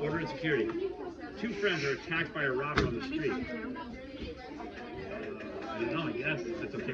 Order and security. Two friends are attacked by a robber on the street. Uh, I don't that's okay.